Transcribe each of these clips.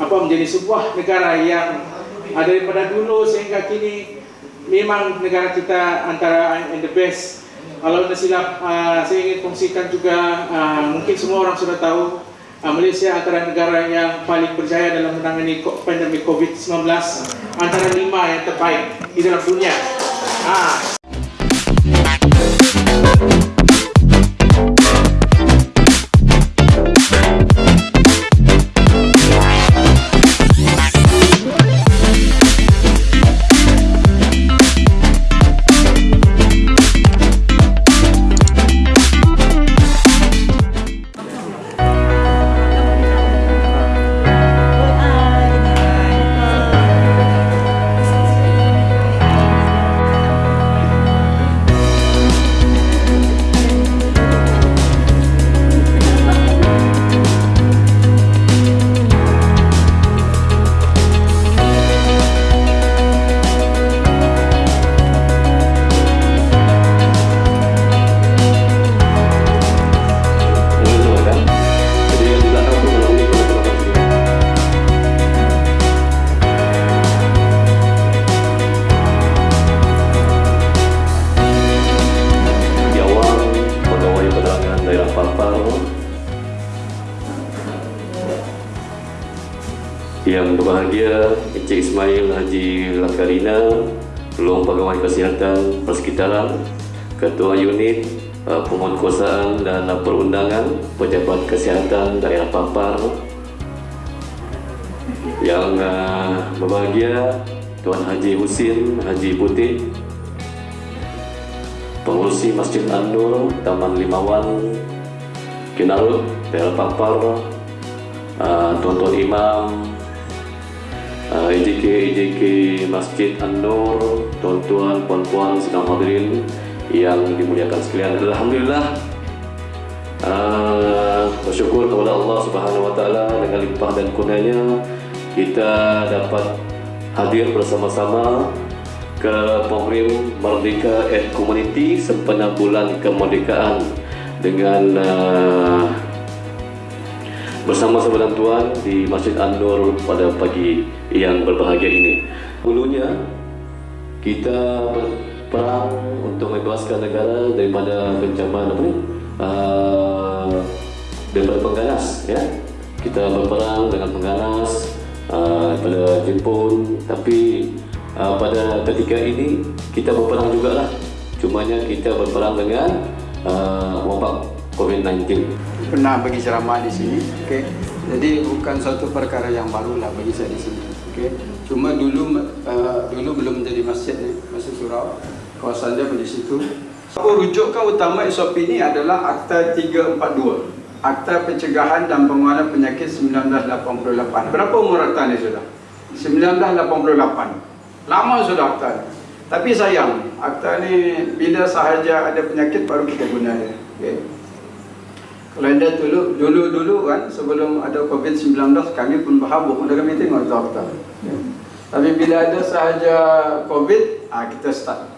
apa menjadi sebuah negara yang daripada dulu sehingga kini memang negara kita antara in the best. Kalau tidak silap, uh, saya ingin kongsikan juga uh, mungkin semua orang sudah tahu uh, Malaysia antara negara yang paling berjaya dalam menangani pandemi COVID-19 antara lima yang terbaik di dalam dunia. Uh, Kesihatan Persekitaran Ketua Unit uh, Penguatkuasaan dan Perundangan Pejabat Kesihatan Daerah Papar Yang uh, berbahagia Tuan Haji Husin Haji Putih Pengurusi Masjid An-Nur Taman Limawan Kinarut Daerah Papar uh, Tuan-tuan Imam EJK EJK Masjid An-Nur tuan-tuan puan-puan sedang hadirin yang dimuliakan sekalian alhamdulillah uh, bersyukur kepada Allah Subhanahu wa taala dengan limpah dan kurnianya kita dapat hadir bersama-sama ke program Merdeka at Community sempena bulan kemerdekaan dengan uh, bersama sahabat tuan di Masjid An-Nur pada pagi yang berbahagia ini. Dulunya kita berperang untuk membebaskan negara daripada kencama apa ni? Uh, daripada pengganas ya. Kita berperang dengan pengganas uh, daripada Jepun tapi uh, pada ketika ini kita berperang jugalah. Cumanya kita berperang dengan uh, wabak COVID-19. Pernah bagi ceramah di sini, okay. Jadi bukan satu perkara yang baru lah bagi saya di sini, okay. Cuma dulu uh, dulu belum menjadi masjid ni, masjid surau, kawasan dia di situ. Apa rujukan utama SOP ini adalah Akta 342, Akta Pencegahan dan Penguangan Penyakit 1988. Berapa umur akta ni sudah? 1988. Lama sudah akta ni. Tapi sayang, akta ni bila sahaja ada penyakit baru kita guna dia. Okay. Kalau anda dulu, dulu dulu kan sebelum ada COVID-19 kami pun berhabuk untuk kami tengok. Okay. Tapi bila ada sahaja COVID, ah kita start.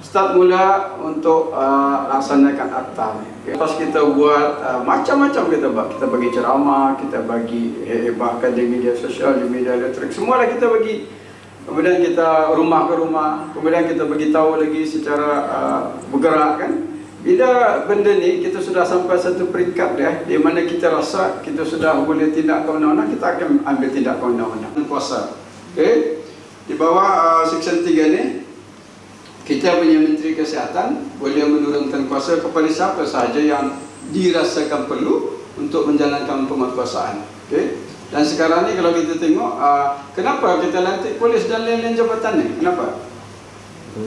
Start mula untuk uh, laksanakan akta ni. Okay. Lepas kita buat uh, macam-macam kita buat. Kita bagi ceramah, kita bagi bahkan di media sosial, di media elektrik, semualah kita bagi kemudian kita rumah ke rumah, kemudian kita bagi tahu lagi secara uh, bergerak kan. Bila benda ni kita sudah sampai satu peringkat dia, di mana kita rasa kita sudah boleh tindak ke undang-undang, kita akan ambil tindak ke undang-undang. Kuasa. Okay. Di bawah uh, Seksyen 3 ni, kita punya Menteri Kesihatan boleh menurunkan kuasa kepada siapa sahaja yang dirasakan perlu untuk menjalankan penguatkuasaan. Okay. Dan sekarang ni kalau kita tengok uh, Kenapa kita lantik polis dan lain-lain jabatan ni? Kenapa?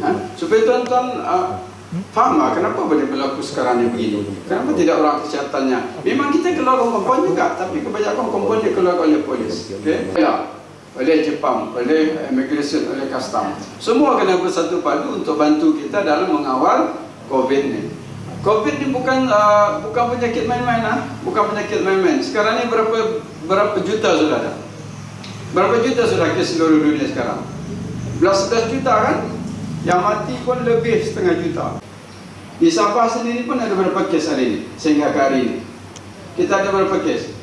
Ha? Supaya tuan-tuan uh, faham lah kenapa boleh berlaku sekarang ni begini Kenapa tidak orang kesehatannya? Memang kita keluar kompon juga Tapi kebanyakan kompon dia keluar oleh polis okay? ya, Oleh Jepang, oleh immigration, oleh custom Semua kena bersatu padu untuk bantu kita dalam mengawal COVID ni COVID ni bukan uh, bukan penyakit main-main lah, bukan penyakit main-main. Sekarang ni berapa berapa juta sudah ada? Berapa juta sudah kes seluruh dunia sekarang? Belas belas juta kan? Yang mati pun lebih setengah juta. Di Sabah sendiri pun ada berapa kes hari ini sehingga ke hari ini? Kita ada berapa kes?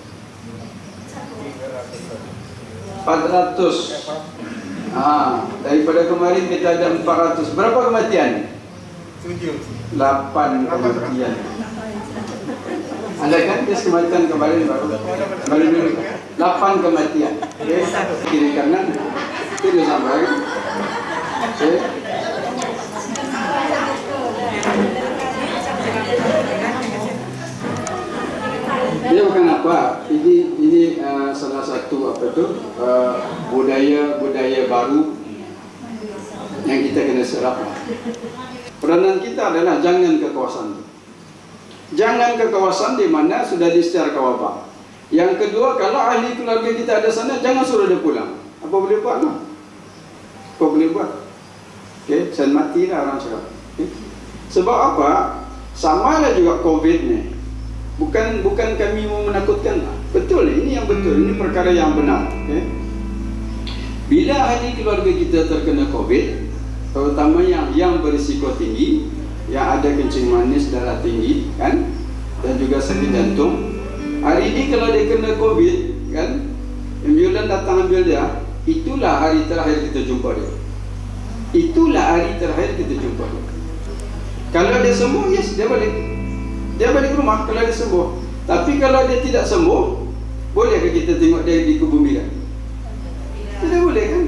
400 ha, Daripada kemarin kita ada 400 Berapa kematian? 8 kematian Anda kan kes kematian kemarin baru Kemarin dulu 8 kematian okay. Kiri kanan Tidak sampai okay. Dia bukan apa. Ini ini uh, salah satu apa tu uh, budaya budaya baru yang kita kena serap. Peranan kita adalah jangan ke kawasan. Jangan ke kawasan di mana sudah disecara wabak. Yang kedua, kalau ahli keluarga kita ada sana, jangan suruh dia pulang. Apa boleh buat? Lah? Apa boleh buat? Okay, saya matilah orang cakap. Okay. Sebab apa? Sama lah juga COVID ni. Bukan bukan kami mau menakutkan. Betul ini yang betul. Ini perkara yang benar. Okay. Bila ahli keluarga kita terkena COVID, terutama yang yang berisiko tinggi, yang ada kencing manis, darah tinggi, kan, dan juga sakit jantung. Hari ini kalau dia kena COVID, kan, ambulan datang ambil dia, itulah hari terakhir kita jumpa dia. Itulah hari terakhir kita jumpa dia. Kalau dia sembuh, yes, dia balik. Dia balik ke rumah kalau dia sembuh. Tapi kalau dia tidak sembuh, bolehkah kita tengok dia di kebun bidan? Tidak boleh kan?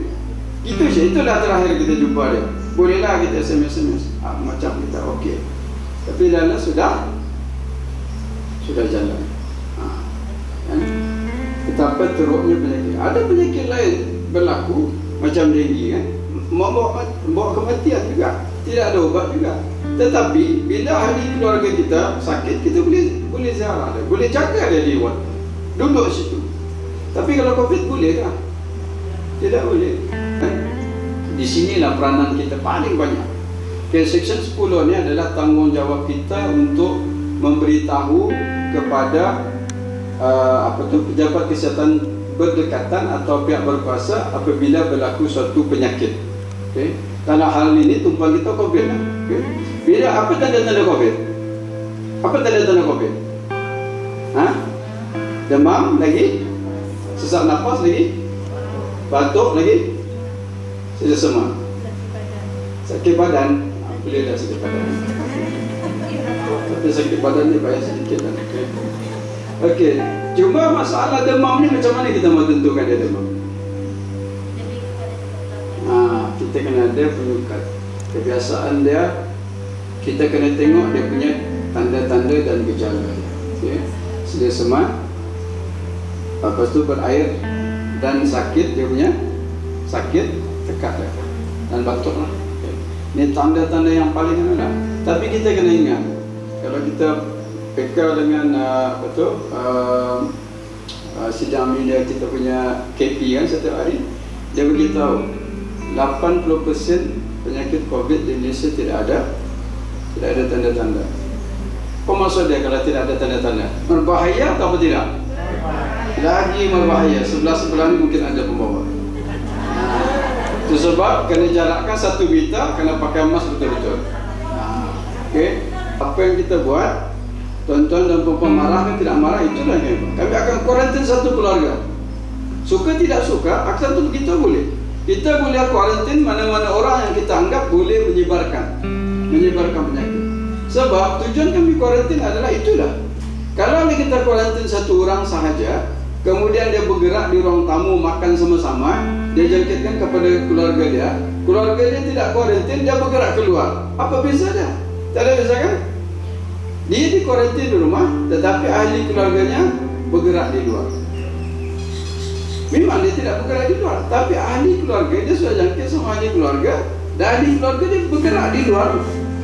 Itu saja. Itulah terakhir kita jumpa dia. Bolehlah kita SMS-SMS. Ah, macam kita okey. Tapi dalam sudah sudah jalan. Ha. Kan? Betapa teruknya penyakit. Ada penyakit lain berlaku macam denggi kan? Membawa, membawa kematian juga. Tidak ada ubat juga. Tetapi bila ahli keluarga kita sakit, kita boleh boleh ziarah dia, boleh jaga dia di ward. Duduk situ. Tapi kalau Covid boleh tak? Tidak boleh. Di sinilah peranan kita paling banyak. Okay, section 10 ni adalah tanggungjawab kita untuk memberitahu kepada uh, apa tu pejabat kesihatan berdekatan atau pihak berkuasa apabila berlaku suatu penyakit. Okay. Dalam hal ini tumpang kita COVID lah. Okay. Bila apa tanda-tanda COVID? Apa tanda-tanda COVID? Ha? Demam lagi? Sesak nafas lagi? Batuk lagi? Sesak semua? Sakit badan? Boleh dah sakit badan. Tapi sakit badan ni banyak sedikit lah. Okey. Okey. Cuma masalah demam ni macam mana kita mau tentukan dia demam? Ha, kita kena ada penyukat. Kebiasaan dia kita kena tengok dia punya tanda-tanda dan gejala okay. sedia semat lepas tu berair dan sakit dia punya sakit tekat dia. Dan batuk lah. Okay. ni tanda-tanda yang paling mana? Tapi kita kena ingat kalau kita peka dengan uh, tu uh, uh, sidang media kita punya KP kan setiap hari dia beritahu 80% penyakit COVID di Indonesia tidak ada tidak ada tanda-tanda. Apa maksud dia kalau tidak ada tanda-tanda? Berbahaya atau tidak? Lagi berbahaya. Sebelah-sebelah ni mungkin ada pembawa. Itu sebab kena jarakkan satu meter, kena pakai mask betul-betul. Okey. Apa yang kita buat, tuan-tuan dan puan marah kan tidak marah, itulah yang. Kami akan kuarantin satu keluarga. Suka tidak suka, akan tu kita boleh. Kita boleh kuarantin mana-mana orang yang kita anggap boleh menyebarkan. Sebab tujuan kami kuarantin adalah itulah. Kalau kita kuarantin satu orang sahaja, kemudian dia bergerak di ruang tamu makan sama-sama, dia jangkitkan kepada keluarga dia, keluarga dia tidak kuarantin, dia bergerak keluar. Apa beza dia? Tak ada beza kan? Dia di kuarantin di rumah, tetapi ahli keluarganya bergerak di luar. Memang dia tidak bergerak di luar, tapi ahli keluarga dia sudah jangkit sama ahli keluarga, dan ahli keluarga dia bergerak di luar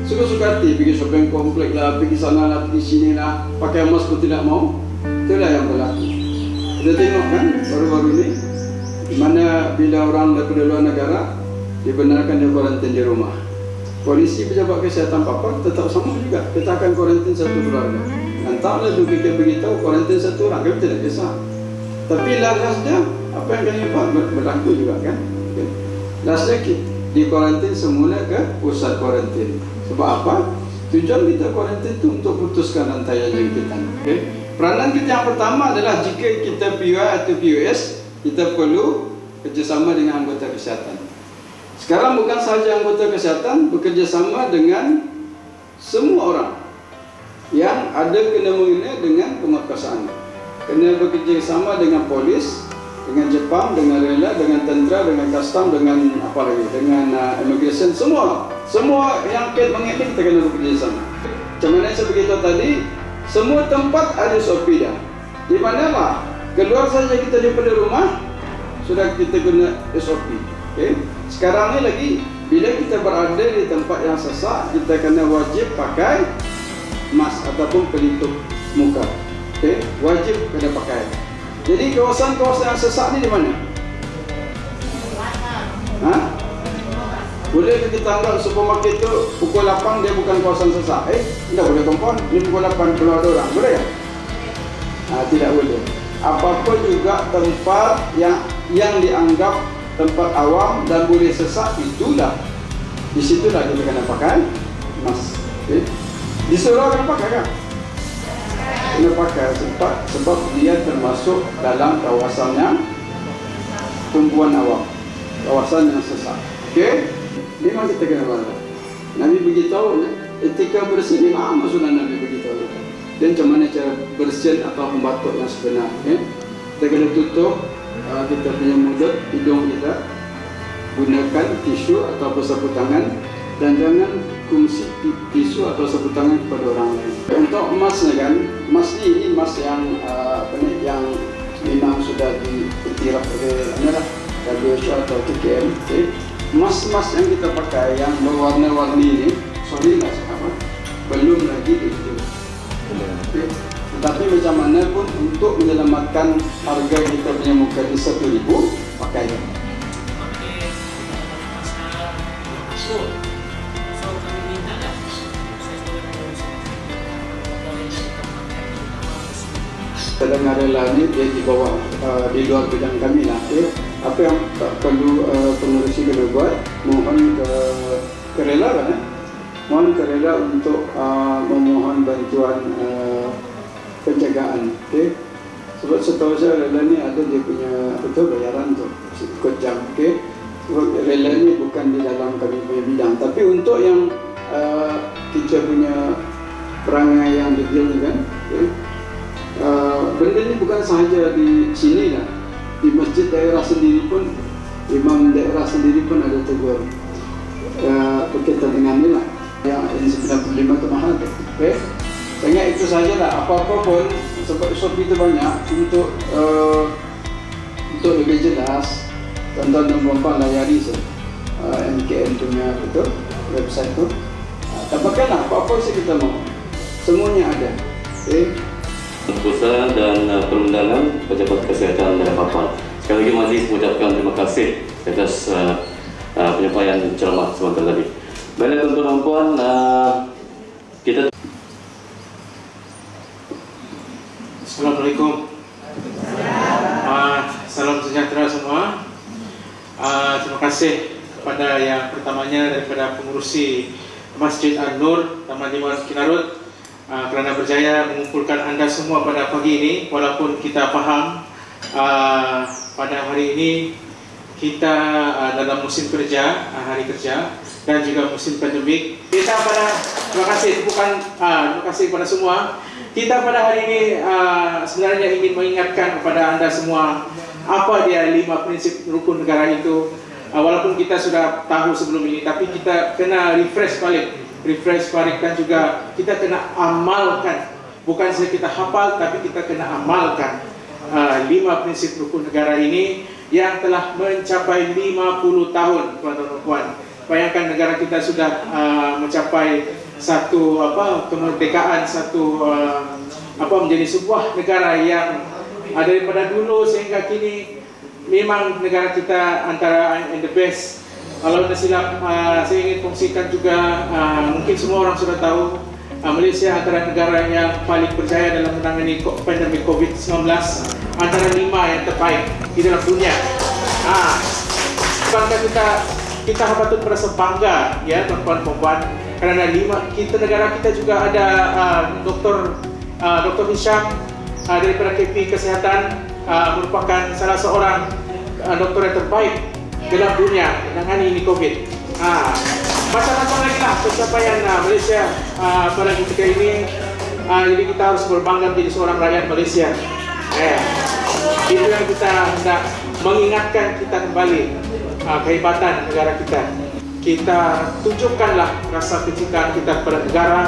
Suka-suka hati pergi shopping komplek lah, pergi sana lah, pergi sini lah. Pakai mask pun tidak mau. Itulah yang berlaku. Kita tengok kan baru-baru ni Mana bila orang daripada luar negara Dibenarkan dia kuarantin di rumah. Polisi pejabat kesihatan papa tetap sama juga. Kita akan kuarantin satu keluarga. Entahlah tu kita beritahu kuarantin satu orang Kami tidak kisah. Tapi lasnya apa yang kami buat? Berlaku juga kan? Lasnya kita di kuarantin semula ke pusat kuarantin sebab apa? Tujuan kita kuarantin itu untuk putuskan rantai jangkitan. Okay? Peranan kita yang pertama adalah jika kita PUI atau PUS, kita perlu kerjasama dengan anggota kesihatan. Sekarang bukan sahaja anggota kesihatan bekerjasama dengan semua orang yang ada kena mengena dengan penguatkuasaan. Kena bekerjasama dengan polis, dengan Jepang, dengan rela, dengan tentera, dengan custom, dengan apa lagi, dengan uh, immigration, semua. Semua yang kait mengenai kita kena bekerjasama. Macam mana saya beritahu tadi, semua tempat ada SOP dah. Di mana lah, keluar saja kita daripada rumah, sudah kita guna SOP. Okay? Sekarang ni lagi, bila kita berada di tempat yang sesak, kita kena wajib pakai mask ataupun pelitup muka. Okay? Wajib kena pakai. Jadi kawasan-kawasan yang sesak ni di mana? Ha? Boleh kita anggap supermarket tu pukul 8 dia bukan kawasan sesak? Eh, tidak boleh kompon. Ini pukul 8 keluar ada orang. Boleh tak? Ha, tidak boleh. Apa-apa juga tempat yang yang dianggap tempat awam dan boleh sesak itulah di situlah kita kena pakai mask. Okay? Di surau kena pakai kan? Kena pakai sebab sebab dia termasuk dalam kawasan yang tumpuan awam, kawasan yang sesak. Okey? Memang kita kena pakai. Nabi beritahu etika bersih ni lama sudah Nabi beritahu. Dan macam mana cara bersihin atau membatuk yang sebenar. Okay? Kita kena tutup uh, kita punya mulut, hidung kita gunakan tisu atau sapu tangan dan jangan kongsi tisu atau sapu tangan kepada orang lain. Untuk emas ni kan, emas ni ini emas yang uh, apa ni yang memang sudah diiktiraf oleh mana lah WHO atau TKM. Okay. Emas-emas yang kita pakai yang berwarna-warni ini, sorry lah apa, belum lagi itu. Okay. Tetapi macam mana pun untuk menyelamatkan harga kita punya muka di satu ribu, pakai dia. Sedangkan rela ni dia di bawah uh, di luar bidang kami lah. Okay. Apa yang tak perlu uh, pengurusi kena buat, mohon ke kerela kan? Eh? Mohon kerela untuk uh, memohon bantuan uh, penjagaan. Okay. Sebab setahu saya rela ni ada dia punya betul bayaran tu ikut jam. Okay. Sebab rela ni bukan di dalam kami punya bidang. Tapi untuk yang uh, kita punya perangai yang detail ni kan, okay. Uh, benda ni bukan sahaja di sini lah di masjid daerah sendiri pun imam daerah sendiri pun ada tegur uh, berkaitan dengan ni lah. Yang N95 tu mahal. Tu okay? saya itu saja lah apa-apa pun sebab SOP itu banyak untuk uh, untuk lebih jelas tuan-tuan dan puan-puan layari se uh, MKN punya betul website tu. Uh, dapatkanlah apa-apa yang kita mau. Semuanya ada. Okay? Keputusan dan uh, perundangan pejabat kesihatan dan papan. Sekali lagi Majlis mengucapkan terima kasih atas uh, uh, penyampaian ceramah sebentar tadi. Baiklah tuan-tuan uh, kita Assalamualaikum. Uh, salam sejahtera semua. Uh, terima kasih kepada yang pertamanya daripada pengurusi Masjid An-Nur Taman Liman Kinarut uh, kerana berjaya mengumpulkan anda semua pada pagi ini walaupun kita faham uh, pada hari ini kita uh, dalam musim kerja, uh, hari kerja dan juga musim pandemik. Kita pada terima kasih bukan uh, terima kasih kepada semua. Kita pada hari ini uh, sebenarnya ingin mengingatkan kepada anda semua apa dia lima prinsip rukun negara itu. Uh, walaupun kita sudah tahu sebelum ini, tapi kita kena refresh balik, refresh balik dan juga kita kena amalkan. Bukan saja kita hafal, tapi kita kena amalkan uh, lima prinsip rukun negara ini yang telah mencapai 50 tahun, tuan-tuan dan puan. Bayangkan negara kita sudah uh, mencapai satu apa kemerdekaan, satu uh, apa menjadi sebuah negara yang uh, daripada dulu sehingga kini memang negara kita antara and the best. Kalau tidak silap, uh, saya ingin kongsikan juga, uh, mungkin semua orang sudah tahu, uh, Malaysia antara negara yang paling berjaya dalam menangani pandemik COVID-19, antara lima yang terbaik di dalam dunia. Ah, bangga kita kita patut merasa bangga ya tuan-tuan kerana lima kita negara kita juga ada Dr. Dr. Hisham daripada KP Kesehatan merupakan salah seorang dokter yang terbaik dalam dunia menangani ini COVID. Ah, macam-macam lagi lah pencapaian uh, Malaysia uh, pada ketika ini. Uh, jadi kita harus berbangga menjadi seorang rakyat Malaysia. Eh, itu yang kita hendak mengingatkan kita kembali uh, kehebatan negara kita. Kita tunjukkanlah rasa kecintaan kita kepada negara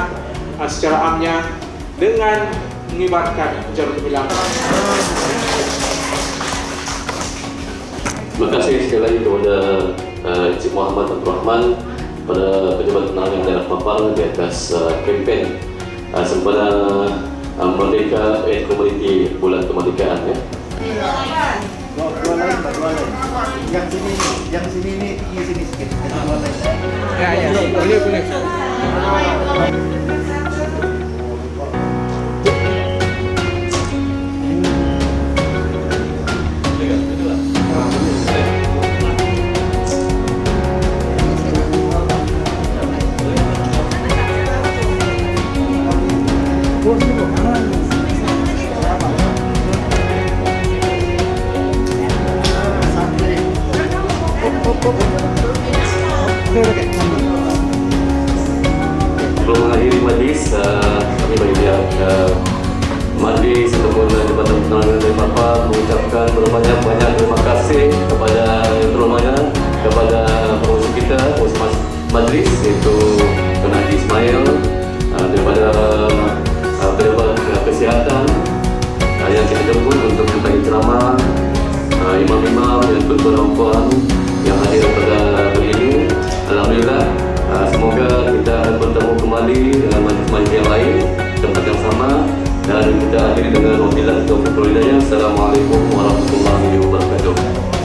uh, secara amnya dengan mengibarkan jarum gemilang. Terima kasih sekali lagi kepada uh, Encik Muhammad Abdul Rahman pada pejabat penerangan daerah Papar di atas uh, kempen uh, sempena uh, Merdeka eh, Komuniti Bulan Kemerdekaan ya. Dua, dua lain, Pak, dua lain. Yang sini ni, yang sini ni tinggi sini sikit. Yang dua lain. Ya, ya, boleh, boleh. Majlis iaitu Tuan Haji Ismail uh, daripada uh, pejabat uh, kesihatan uh, yang kita jemput untuk memberi ceramah uh, imam-imam dan tuan-tuan puan yang hadir pada hari ini. Alhamdulillah, uh, semoga kita akan bertemu kembali dengan majlis-majlis yang lain tempat yang sama dan kita akhiri dengan wabillahi taufiq wal hidayah. Assalamualaikum warahmatullahi wabarakatuh.